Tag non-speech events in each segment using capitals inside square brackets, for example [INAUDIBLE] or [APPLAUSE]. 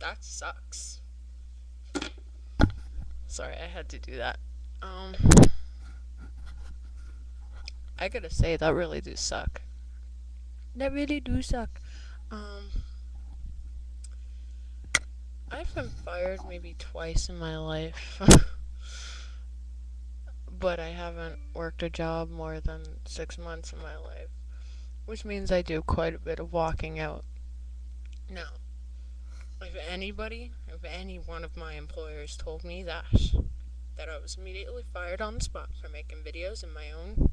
that sucks. Sorry, I had to do that. Um, I gotta say that really do suck. That really do suck. Um, I've been fired maybe twice in my life. [LAUGHS] but I haven't worked a job more than six months in my life, which means I do quite a bit of walking out. Now, if anybody, if any one of my employers told me that, that I was immediately fired on the spot for making videos in my own,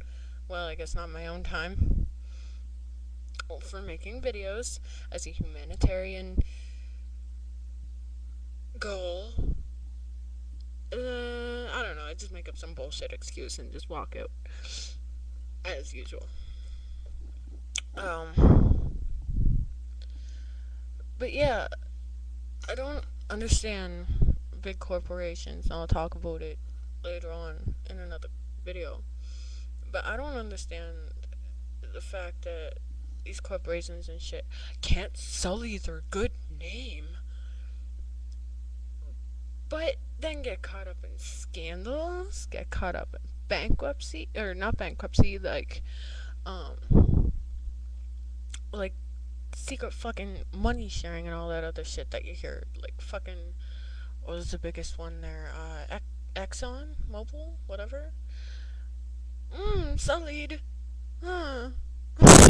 well, I guess not my own time, for making videos as a humanitarian goal. Uh, I don't know. I just make up some bullshit excuse and just walk out as usual. Um, but yeah, I don't understand big corporations. I'll talk about it later on in another video. But I don't understand the fact that these corporations and shit can't sully their good name but then get caught up in scandals, get caught up in bankruptcy, or not bankruptcy, like, um, like secret fucking money sharing and all that other shit that you hear. Like fucking, what was the biggest one there? Uh, Exxon Mobil, whatever. Mmm, sullied. Huh. [LAUGHS]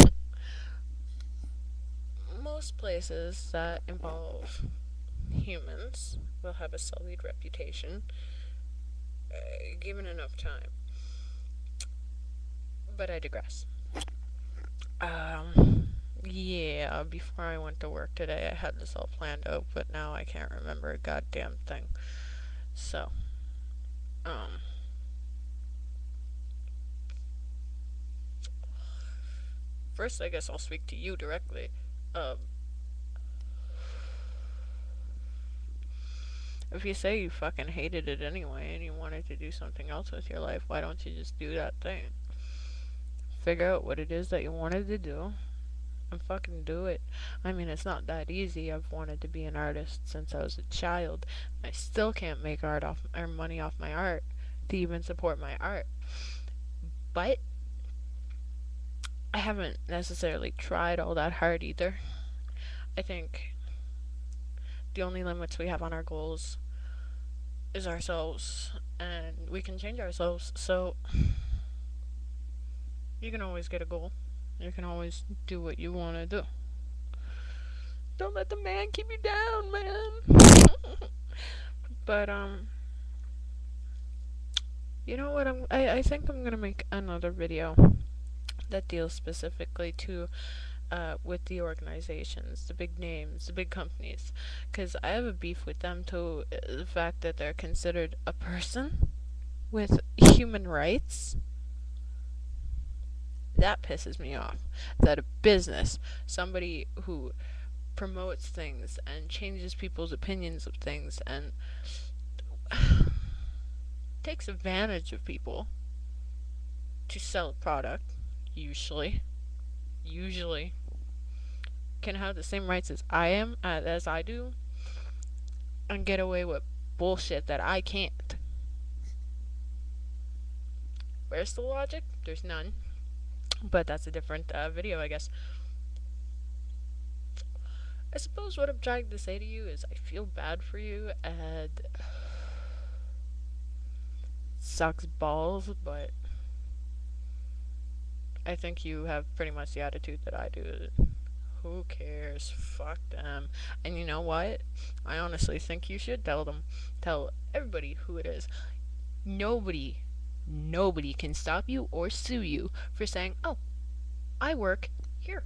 Most places that involve humans will have a sullied reputation uh, given enough time. But I digress. Um, yeah, before I went to work today, I had this all planned out, but now I can't remember a goddamn thing. So, um, first, I guess I'll speak to you directly. Um, If you say you fucking hated it anyway and you wanted to do something else with your life, why don't you just do that thing? Figure out what it is that you wanted to do and fucking do it. I mean, it's not that easy. I've wanted to be an artist since I was a child. I still can't make art off or money off my art to even support my art. But I haven't necessarily tried all that hard either. I think the only limits we have on our goals is ourselves, and we can change ourselves. So, you can always get a goal. You can always do what you want to do. Don't let the man keep you down, man. [LAUGHS] but, um, you know what? I'm, I, I think I'm going to make another video that deals specifically to uh, with the organizations, the big names, the big companies, because I have a beef with them to uh, the fact that they're considered a person with human rights. That pisses me off. That a business, somebody who promotes things and changes people's opinions of things and [SIGHS] takes advantage of people to sell a product, usually usually can have the same rights as I am, uh, as I do, and get away with bullshit that I can't. Where's the logic? There's none. But that's a different uh, video, I guess. I suppose what I'm trying to say to you is I feel bad for you and [SIGHS] sucks balls, but I think you have pretty much the attitude that I do. Who cares? Fuck them. And you know what? I honestly think you should tell them. Tell everybody who it is. Nobody, nobody can stop you or sue you for saying, oh, I work here.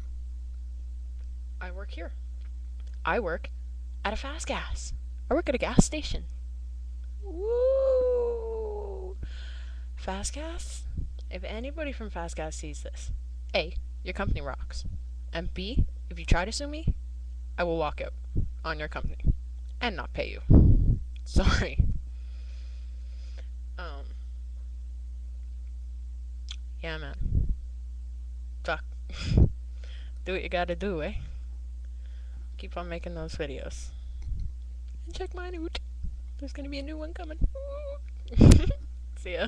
I work here. I work at a fast gas. I work at a gas station. Woo! Fast gas? If anybody from Fast Gas sees this, A, your company rocks. And B, if you try to sue me, I will walk out on your company and not pay you. [LAUGHS] Sorry. Um. Yeah, man. Fuck. [LAUGHS] do what you gotta do, eh? Keep on making those videos. And check mine out. There's gonna be a new one coming. [LAUGHS] See ya.